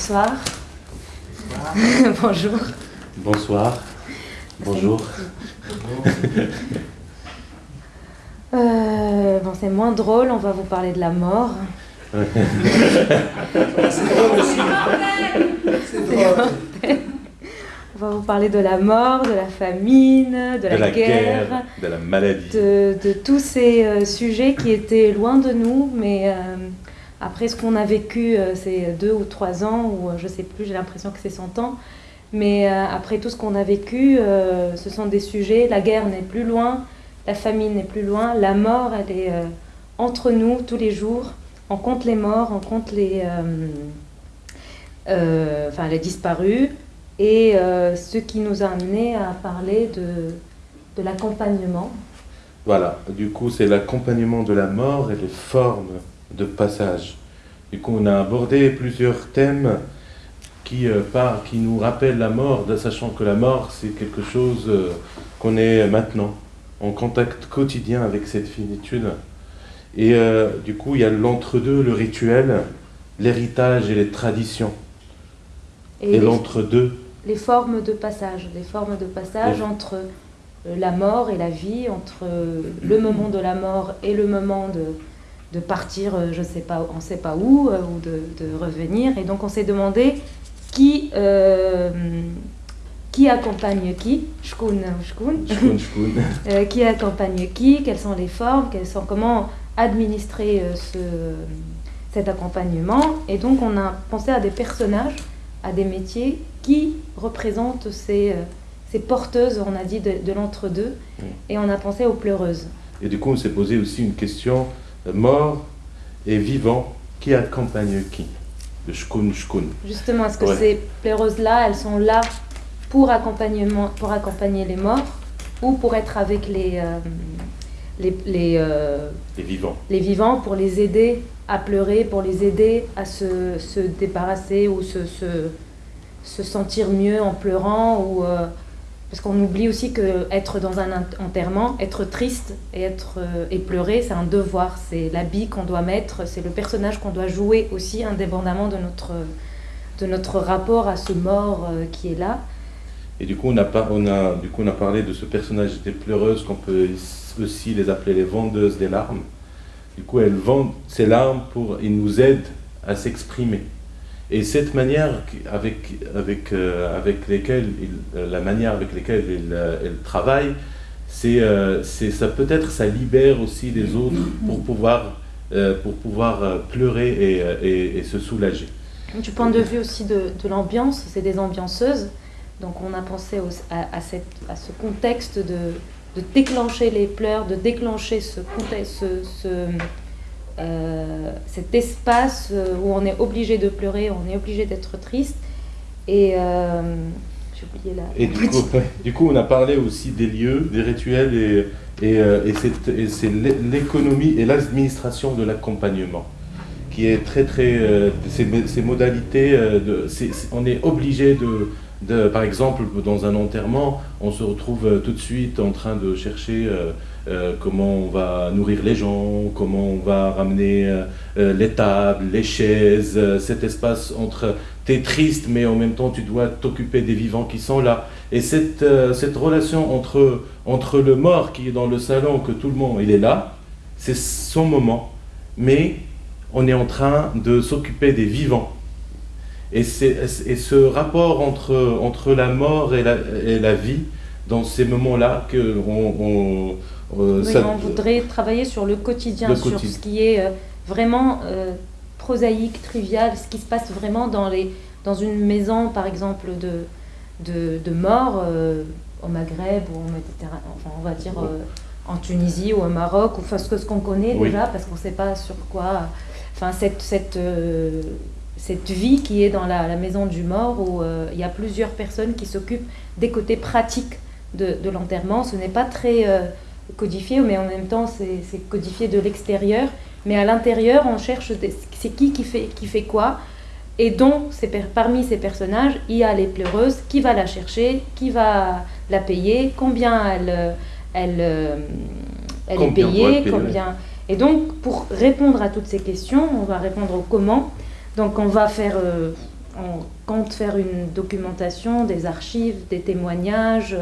Bonsoir. Bonjour. Bonsoir. Bonjour. Euh, bon, c'est moins drôle, on va vous parler de la mort. C'est drôle aussi. C'est drôle. On va vous parler de la mort, de la famine, de, de la, guerre, guerre, de la maladie. de, de tous ces euh, sujets qui étaient loin de nous, mais euh, après ce qu'on a vécu euh, ces deux ou trois ans, ou euh, je sais plus, j'ai l'impression que c'est 100 ans, mais euh, après tout ce qu'on a vécu, ce sont des sujets, la guerre n'est plus loin, la famine n'est plus loin, la mort, elle est entre nous tous les jours, on compte les morts, on compte les... euh, euh, enfin, les disparus, et ce qui nous a amené à parler de, de l'accompagnement. Voilà, du coup, c'est l'accompagnement de la mort et les formes de passage. Du coup, on a abordé plusieurs thèmes qui, euh, par- qui nous rappellent la mort, sachant que la mort, c'est quelque chose euh, qu'on est maintenant, en contact quotidien avec cette finitude. Et euh, du coup, il y a l'entre-deux, le rituel, l'héritage et les traditions. Et, l'entre-deux, les formes de passage, les formes de passage Les- entre la mort et la vie, entre le moment de la mort et le moment de, de partir, euh, je sais pas, on sait pas où, euh, ou de, de revenir. Et donc on s'est demandé qui, euh, qui accompagne qui, shkun, shkun, shkun, shkun. Euh, qui accompagne qui, quelles sont les formes, quelles sont, comment administrer euh, ce, cet accompagnement. Et donc on a pensé à des personnages, à des métiers qui représentent ces, ces porteuses, on a dit, de, de l'entre-deux. Et on a pensé aux pleureuses. Et du coup, on s'est posé aussi une question mort et vivant, qui accompagne qui? Le shkun shkun. Justement, est-ce que Ouais. ces pleureuses-là, elles sont là pour, accompagnement, pour accompagner les morts ou pour être avec les, euh, les, les, euh, Et vivant. les vivants pour les aider à pleurer, pour les aider à se, se débarrasser ou se, se, se sentir mieux en pleurant. Ou, euh, parce qu'on oublie aussi que être dans un ent- enterrement, être triste et, être, euh, et pleurer, c'est un devoir. C'est l'habit qu'on doit mettre, c'est le personnage qu'on doit jouer aussi, indépendamment de notre, de notre rapport à ce mort euh, qui est là. Et du coup, on a, parlé de ce personnage des pleureuses qu'on peut aussi les appeler les vendeuses des larmes. Du coup, elles vendent ces larmes pour, ils nous aident à s'exprimer. Et cette manière avec, avec, euh, avec euh, la manière avec laquelle elles, euh, elles travaillent, c'est, euh, ça peut-être ça libère aussi les autres pour pouvoir, euh, pour pouvoir euh, pleurer et, euh, et- se soulager. Du point de vue aussi de, de l'ambiance, c'est des ambianceuses. Donc on a pensé à, à ce contexte de, de déclencher les pleurs, de déclencher ce contexte, ce, euh, cet espace euh, où on est obligé de pleurer, on est obligé d'être triste. Et euh, j'ai oublié la... Et du coup, ouais, du coup, on a parlé aussi des lieux, des rituels et, et, et c'est, l'économie et l'administration de l'accompagnement qui est très très euh, ces, ces modalités euh, de, on est obligé de, de par exemple dans un enterrement on se retrouve tout de suite en train de chercher euh, euh, comment on va nourrir les gens comment on va ramener euh, euh, les tables les chaises cet espace entre t'es triste mais en même temps tu dois t'occuper des vivants qui sont là et cette, cette relation entre, entre le mort qui est dans le salon que tout le monde il est là c'est son moment mais on est en train de s'occuper des vivants. Et, et ce rapport entre, entre la mort et la, et la vie, dans ces moments-là, que on, on- euh, Oui, ça- on voudrait travailler sur le quotidien, Le sur quotidien. ce qui est euh, vraiment euh, prosaïque, trivial, ce qui se passe vraiment dans, les, dans une maison, par exemple, de, de, de mort au Maghreb ou en Méditerranée, enfin on va dire en Tunisie ou au Maroc, ou enfin ce que- ce qu'on connaît Oui. déjà, parce qu'on ne sait pas sur quoi, enfin cette, cette, cette vie qui est dans la, la maison du mort, où il y a plusieurs personnes qui s'occupent des côtés pratiques de, de l'enterrement. Ce n'est pas très... euh, codifié, mais en même temps c'est codifié de l'extérieur. Mais à l'intérieur, on cherche c'est qui qui fait, qui fait quoi. Et donc, parmi ces personnages, il y a les pleureuses, qui va la chercher, qui va la payer, combien elle, euh, elle, euh, elle est Combien payée, combien... Et donc, pour répondre à toutes ces questions, on va répondre au comment. Donc, on va faire euh, on compte faire une documentation, des archives, des témoignages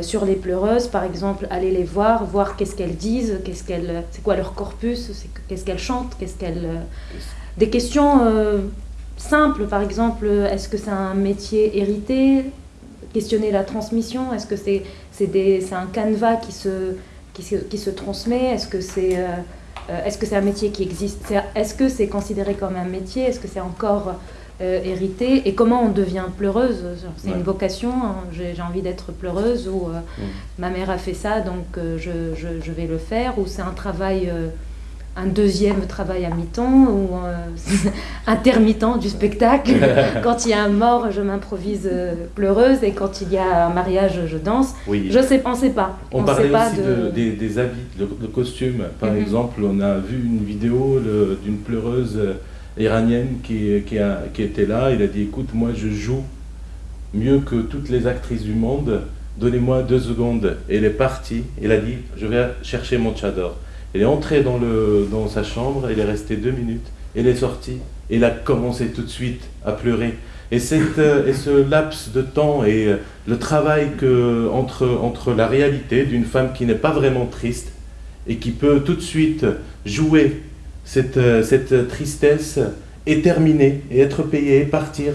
sur les pleureuses, par exemple, aller les voir, voir qu'est-ce qu'elles disent, qu'est-ce qu'elles, c'est quoi leur corpus, qu'est-ce qu'elles chantent, qu'est-ce qu'elles... Euh, des questions euh, simples, par exemple, est-ce que c'est un métier hérité? Questionner la transmission, est-ce que c'est, c'est un canevas qui se, qui se, qui se transmet? Est-ce que c'est... est-ce que c'est un métier qui existe? Est-ce que c'est considéré comme un métier? Est-ce que c'est encore euh, hérité et comment on devient pleureuse. C'est une vocation, hein. j'ai envie d'être pleureuse ou euh, mm. ma mère a fait ça donc euh, je, je, vais le faire ou c'est un travail, un deuxième travail à mi-temps ou intermittent du spectacle. quand il y a un mort, je m'improvise pleureuse et quand il y a un mariage, je danse. Oui. Je sais, on sait pas. On, parlait pas aussi de... des, des, habits, de, costumes. Par mm-hmm. exemple, on a vu une vidéo d'une pleureuse iranienne qui, était là. Il a dit écoute, moi je joue mieux que toutes les actrices du monde, donnez-moi deux secondes. Elle est partie. Il a dit je vais chercher mon tchador. Elle est entrée dans, sa chambre, elle est restée deux minutes. Elle est sortie. Elle a commencé tout de suite à pleurer. Et, et ce laps de temps et le travail entre la réalité d'une femme qui n'est pas vraiment triste et qui peut tout de suite jouer cette, euh, cette tristesse est terminée et être payé, partir.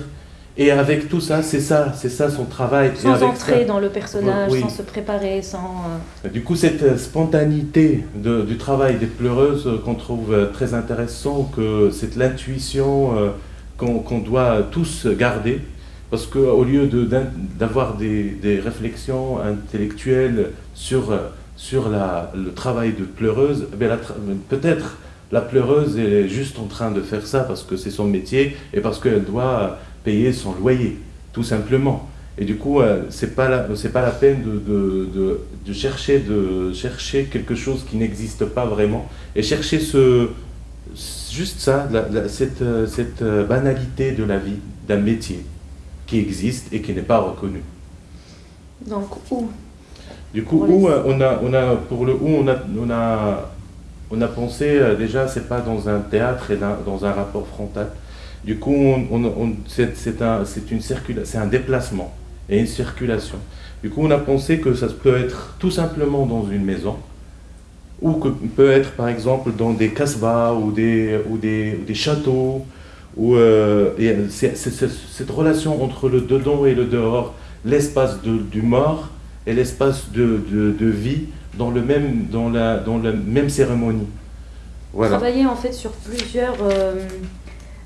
Et avec tout ça, c'est ça, c'est ça son travail. Sans entrer dans le personnage, sans se préparer, sans... Euh, du coup, cette spontanéité de, du travail des pleureuses qu'on trouve très intéressant, que c'est l'intuition euh, qu'on doit tous garder, parce qu'au lieu d'avoir des, des, réflexions intellectuelles sur, sur la, le travail de pleureuse, eh peut-être la pleureuse est juste en train de faire ça parce que c'est son métier et parce qu'elle doit payer son loyer, tout simplement. Et du coup, euh, c'est pas la, c'est pas la peine de, de, chercher, de chercher quelque chose qui n'existe pas vraiment et chercher ce, juste ça, cette, cette banalité de la vie, d'un métier qui existe et qui n'est pas reconnu. Donc où? Du coup, où euh, on a, on a, pour le où on a, on a on a pensé, euh, déjà, c'est pas dans un théâtre et dans un rapport frontal. Du coup, c'est un, un déplacement et une circulation. Du coup, on a pensé que ça peut être tout simplement dans une maison, ou que peut être par exemple dans des casbahs ou des, ou des, châteaux. Où, euh, cette relation entre le dedans et le dehors, l'espace du mort et l'espace de vie, dans, le même, dans, la, dans la même cérémonie. Travailler en fait sur plusieurs euh,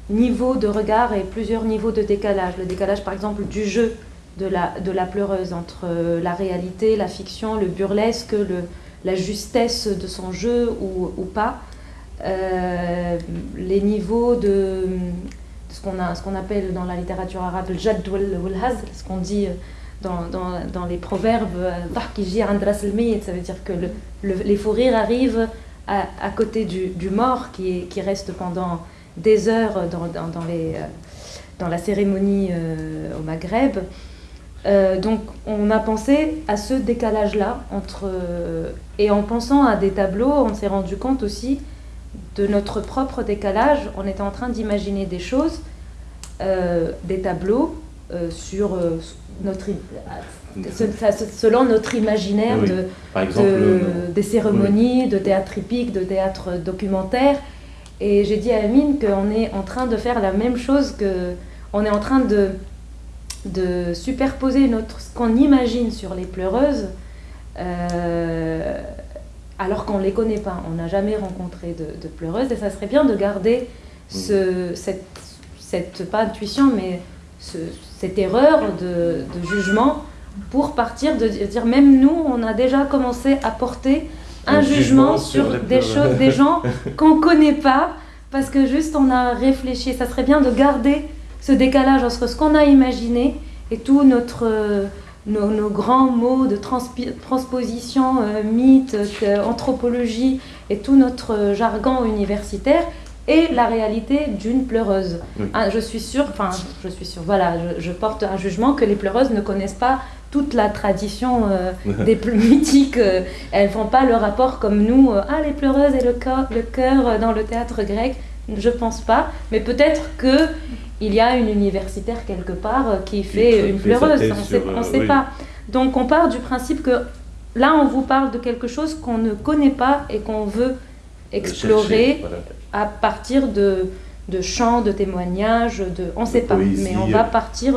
niveaux de regard et plusieurs niveaux de décalage. Le décalage par exemple du jeu de la, de la pleureuse entre euh, la réalité, la fiction, le burlesque, le, la justesse de son jeu ou, ou pas. Euh, les niveaux de, ce qu'on appelle dans la littérature arabe le jad haz, ce qu'on dit dans, dans, dans, les proverbes, euh, ça veut dire que le, les fous rires arrivent à, côté du, mort qui, reste pendant des heures dans, euh, la cérémonie euh, au Maghreb. donc on a pensé à ce décalage-là entre et en pensant à des tableaux, on s'est rendu compte aussi de notre propre décalage. On était en train d'imaginer des choses, des tableaux sur notre, selon notre imaginaire de, des cérémonies, de théâtre hippique, de théâtre documentaire. Et j'ai dit à Amine qu'on est en train de faire la même chose, que on est en train de, de superposer notre, ce qu'on imagine sur les pleureuses, euh, alors qu'on ne les connaît pas. On n'a jamais rencontré de, pleureuses, et ça serait bien de garder ce, cette, cette, pas intuition, mais cette erreur de, jugement pour partir de dire même nous, on a déjà commencé à porter un, jugement, sur, des choses, des gens qu'on connaît pas, parce que juste on a réfléchi. Ça serait bien de garder ce décalage entre ce qu'on a imaginé et tout notre nos, grands mots de transposition, euh, mythe, euh, anthropologie et tout notre jargon universitaire et la réalité d'une pleureuse. Ah, je suis sûre, enfin, je suis sûre, voilà, je, porte un jugement que les pleureuses ne connaissent pas toute la tradition euh, des plus mythiques. Euh, elles font pas le rapport comme nous, euh, ah, les pleureuses et le cœur, le cœur dans le théâtre grec. je pense pas. Mais peut-être que il y a une universitaire quelque part qui fait une pleureuse. On ne sait, pas. Donc on part du principe que là, on vous parle de quelque chose qu'on ne connaît pas et qu'on veut explorer à partir de, de chants, de témoignages, de, on ne sait pas, mais on va partir.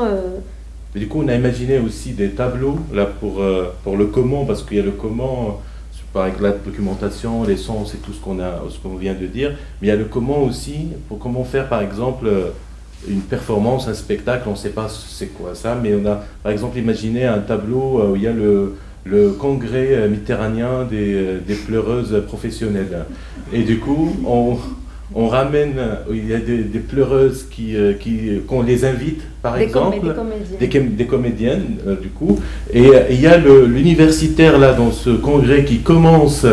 du coup, on a imaginé aussi des tableaux là pour, pour le comment, parce qu'il y a le comment par la documentation, les sons, c'est tout ce qu'on a, ce qu'on vient de dire. Mais il y a le comment aussi, pour comment faire par exemple une performance, un spectacle, on ne sait pas c'est quoi ça, mais on a par exemple imaginé un tableau où il y a le, le congrès méditerranéen des, des, pleureuses professionnelles. Et du coup, on, on ramène, il y a des, pleureuses qui, euh, qui, qu'on les invite, par exemple, des, des, comédiennes, euh, du coup, et, il y a l'universitaire là dans ce congrès qui commence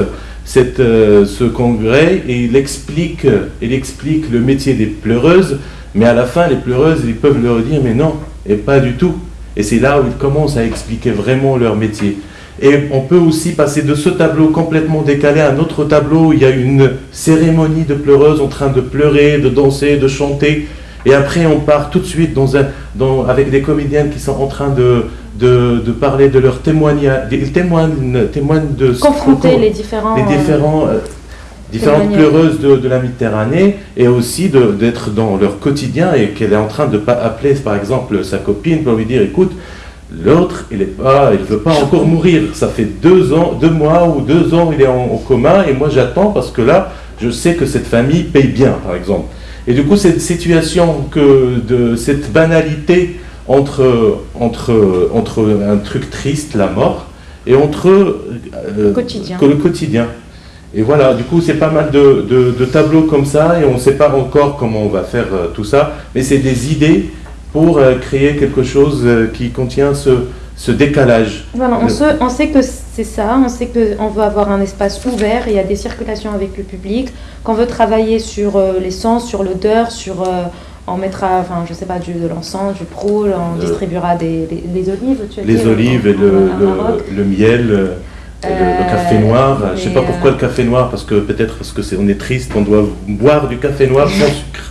cette, euh, ce congrès et il explique, il explique le métier des pleureuses, mais à la fin, les pleureuses, ils peuvent leur dire, mais non, et pas du tout. Et c'est là où ils commencent à expliquer vraiment leur métier. Et on peut aussi passer de ce tableau complètement décalé à un autre tableau où il y a une cérémonie de pleureuses en train de pleurer, de danser, de chanter. Et après, on part tout de suite dans un, dans, avec des comédiennes qui sont en train de, de, de parler de leur témoignage. Ils témoignent, témoignent de... Confronter les différents... Les différents euh, différentes pleureuses de, de, la Méditerranée et aussi d'être dans leur quotidien et qu'elle est en train de appeler par exemple sa copine pour lui dire écoute L'autre, il ne pas, il veut pas encore mourir. Ça fait deux ans, deux mois ou deux ans, il est en, coma et moi j'attends parce que là, je sais que cette famille paye bien, par exemple. Et du coup, cette situation que de cette banalité entre entre entre un truc triste, la mort, et entre euh, quotidien. le quotidien. Et voilà, du coup, c'est pas mal de, de, tableaux comme ça, et on ne sait pas encore comment on va faire euh, tout ça, mais c'est des idées pour euh, créer quelque chose euh, qui contient ce, ce décalage. Voilà, on, on sait que c'est ça, on sait qu'on veut avoir un espace ouvert, il y a des circulations avec le public, qu'on veut travailler sur euh, les sens, sur l'odeur, sur... on mettra, enfin, je sais pas, du, de l'encens, du proul, on distribuera des, des, olives. Tu as les olives et le, le, miel. le, café noir, je ne sais pas pourquoi le café noir, parce que peut-être parce que on est triste, on doit boire du café noir sans sucre.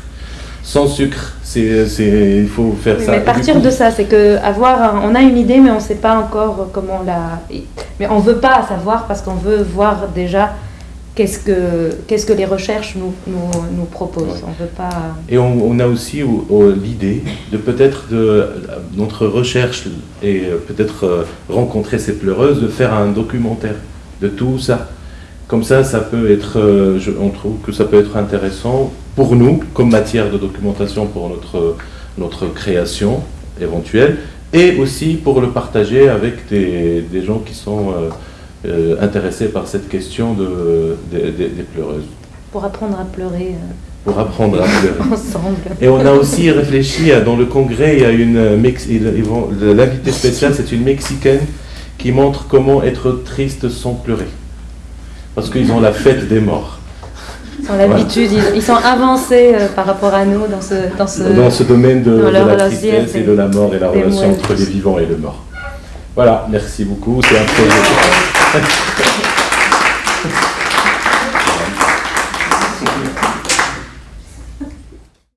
Sans sucre. C'est, il faut faire ça. Mais partir de ça, c'est que avoir, on a une idée, mais on ne sait pas encore comment la. Mais on veut pas savoir parce qu'on veut voir déjà qu'est-ce que, qu'est-ce que les recherches nous, nous, nous proposent. On veut pas. Et on, a aussi l'idée de peut-être de notre recherche et peut-être euh, rencontrer ces pleureuses, de faire un documentaire de tout ça. Comme ça, ça peut être, euh, on trouve que ça peut être intéressant pour nous, comme matière de documentation pour notre, notre création éventuelle, et aussi pour le partager avec des, des gens qui sont euh, euh, intéressés par cette question de, des pleureuses. Pour apprendre à pleurer. pour apprendre à pleurer. Ensemble. Et on a aussi réfléchi, à, dans le congrès, il y a une, l'invité spécial, c'est une Mexicaine qui montre comment être triste sans pleurer parce qu'ils ont la fête des morts. Ils ont l'habitude, ils, sont avancés euh, par rapport à nous dans ce, dans ce, dans ce domaine de, la tristesse et de la mort et la relation entre les vivants et les morts. Voilà, merci beaucoup, c'est un projet.